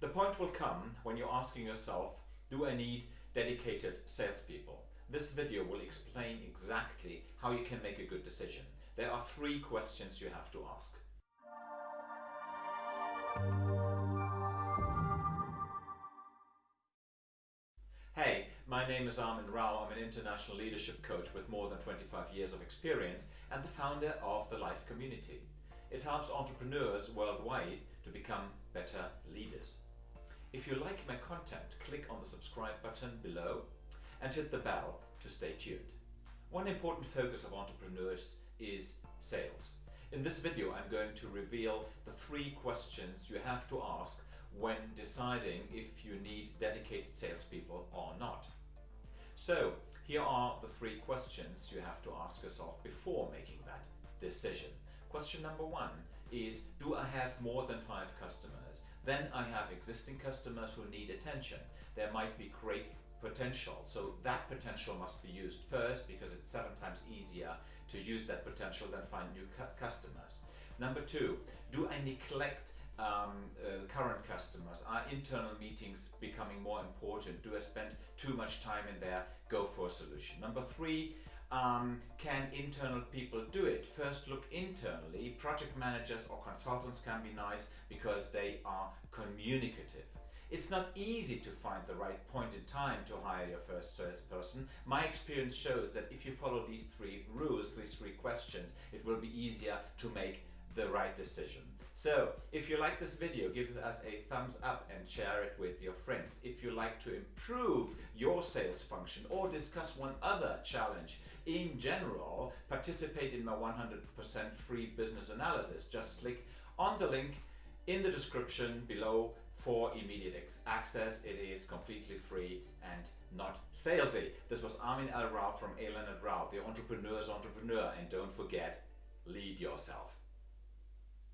The point will come when you're asking yourself, do I need dedicated salespeople? This video will explain exactly how you can make a good decision. There are three questions you have to ask. Hey, my name is Armin Rao. I'm an international leadership coach with more than 25 years of experience and the founder of the Life Community. It helps entrepreneurs worldwide to become better. If you like my content, click on the subscribe button below and hit the bell to stay tuned. One important focus of entrepreneurs is sales. In this video I'm going to reveal the three questions you have to ask when deciding if you need dedicated salespeople or not. So here are the three questions you have to ask yourself before making that decision. Question number one is, do I have more? Then I have existing customers who need attention. There might be great potential. So that potential must be used first because it's seven times easier to use that potential than find new cu customers. Number two, do I neglect um, uh, current customers? Are internal meetings becoming more important? Do I spend too much time in there? Go for a solution. Number three, um, can internal people do it? First look internally. Project managers or consultants can be nice because they are communicative. It's not easy to find the right point in time to hire your first salesperson. My experience shows that if you follow these three rules, these three questions, it will be easier to make the right decision. So if you like this video, give us a thumbs up and share it with your friends. If you like to improve your sales function or discuss one other challenge in general, participate in my 100% free business analysis. Just click on the link in the description below for immediate access. It is completely free and not salesy. This was Armin L. Rao from A. Leonard Rao, the entrepreneur's entrepreneur. And don't forget, lead yourself.